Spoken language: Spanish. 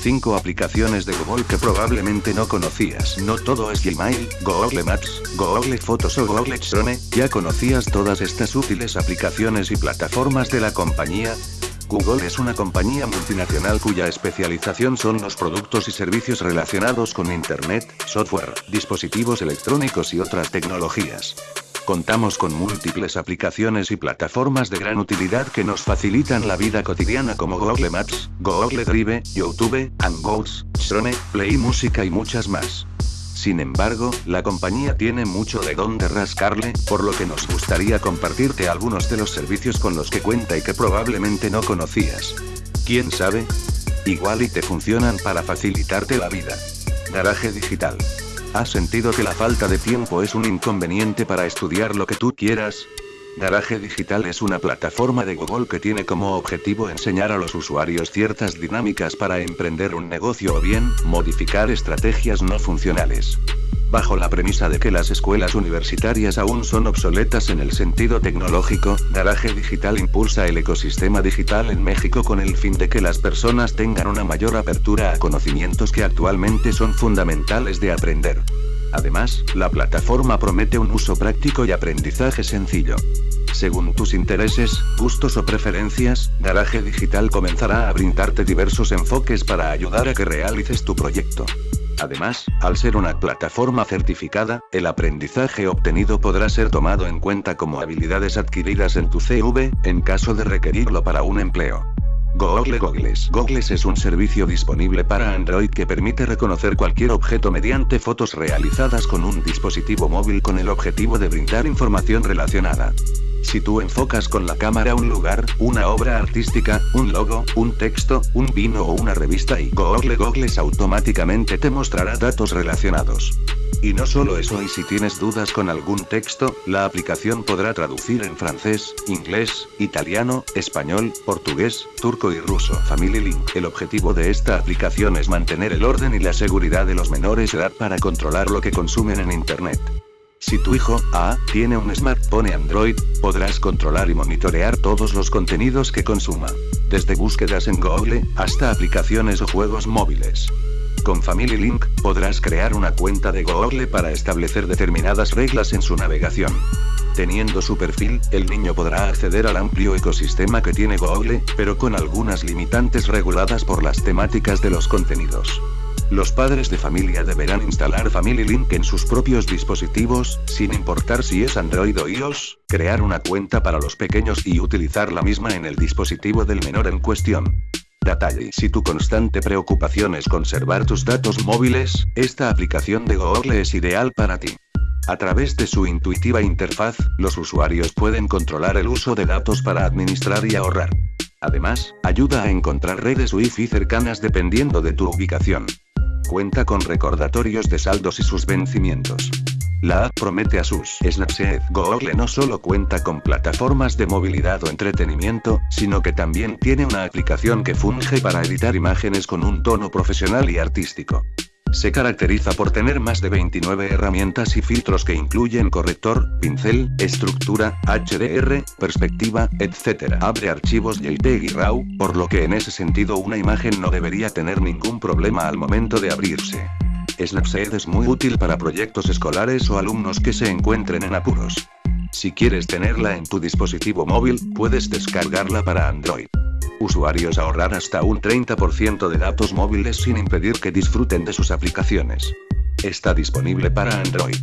5 aplicaciones de Google que probablemente no conocías. No todo es Gmail, Google Maps, Google Fotos o Google Chrome, ¿ya conocías todas estas útiles aplicaciones y plataformas de la compañía? Google es una compañía multinacional cuya especialización son los productos y servicios relacionados con Internet, software, dispositivos electrónicos y otras tecnologías. Contamos con múltiples aplicaciones y plataformas de gran utilidad que nos facilitan la vida cotidiana como Google Maps, Google Drive, YouTube, Hangouts, Chrome, Play Música y muchas más. Sin embargo, la compañía tiene mucho de dónde rascarle, por lo que nos gustaría compartirte algunos de los servicios con los que cuenta y que probablemente no conocías. ¿Quién sabe? Igual y te funcionan para facilitarte la vida. Garaje digital. ¿Has sentido que la falta de tiempo es un inconveniente para estudiar lo que tú quieras? Garaje Digital es una plataforma de Google que tiene como objetivo enseñar a los usuarios ciertas dinámicas para emprender un negocio o bien, modificar estrategias no funcionales. Bajo la premisa de que las escuelas universitarias aún son obsoletas en el sentido tecnológico, Garaje Digital impulsa el ecosistema digital en México con el fin de que las personas tengan una mayor apertura a conocimientos que actualmente son fundamentales de aprender. Además, la plataforma promete un uso práctico y aprendizaje sencillo. Según tus intereses, gustos o preferencias, Garaje Digital comenzará a brindarte diversos enfoques para ayudar a que realices tu proyecto. Además, al ser una plataforma certificada, el aprendizaje obtenido podrá ser tomado en cuenta como habilidades adquiridas en tu CV, en caso de requerirlo para un empleo. Google Googles. Googles es un servicio disponible para Android que permite reconocer cualquier objeto mediante fotos realizadas con un dispositivo móvil con el objetivo de brindar información relacionada. Si tú enfocas con la cámara un lugar, una obra artística, un logo, un texto, un vino o una revista y Google Googles automáticamente te mostrará datos relacionados. Y no solo eso y si tienes dudas con algún texto, la aplicación podrá traducir en francés, inglés, italiano, español, portugués, turco y ruso. Family Link. El objetivo de esta aplicación es mantener el orden y la seguridad de los menores de edad para controlar lo que consumen en Internet. Si tu hijo, A, tiene un smartphone Android, podrás controlar y monitorear todos los contenidos que consuma. Desde búsquedas en Google, hasta aplicaciones o juegos móviles. Con Family Link, podrás crear una cuenta de Google para establecer determinadas reglas en su navegación. Teniendo su perfil, el niño podrá acceder al amplio ecosistema que tiene Google, pero con algunas limitantes reguladas por las temáticas de los contenidos. Los padres de familia deberán instalar Family Link en sus propios dispositivos, sin importar si es Android o iOS, crear una cuenta para los pequeños y utilizar la misma en el dispositivo del menor en cuestión. Detalle. Si tu constante preocupación es conservar tus datos móviles, esta aplicación de Google es ideal para ti. A través de su intuitiva interfaz, los usuarios pueden controlar el uso de datos para administrar y ahorrar. Además, ayuda a encontrar redes Wi-Fi cercanas dependiendo de tu ubicación cuenta con recordatorios de saldos y sus vencimientos. La app promete a sus Snapchat. Google no solo cuenta con plataformas de movilidad o entretenimiento, sino que también tiene una aplicación que funge para editar imágenes con un tono profesional y artístico. Se caracteriza por tener más de 29 herramientas y filtros que incluyen corrector, pincel, estructura, HDR, perspectiva, etc. Abre archivos JPEG y RAW, por lo que en ese sentido una imagen no debería tener ningún problema al momento de abrirse. Snapseed es muy útil para proyectos escolares o alumnos que se encuentren en apuros. Si quieres tenerla en tu dispositivo móvil, puedes descargarla para Android usuarios ahorrar hasta un 30% de datos móviles sin impedir que disfruten de sus aplicaciones. Está disponible para Android.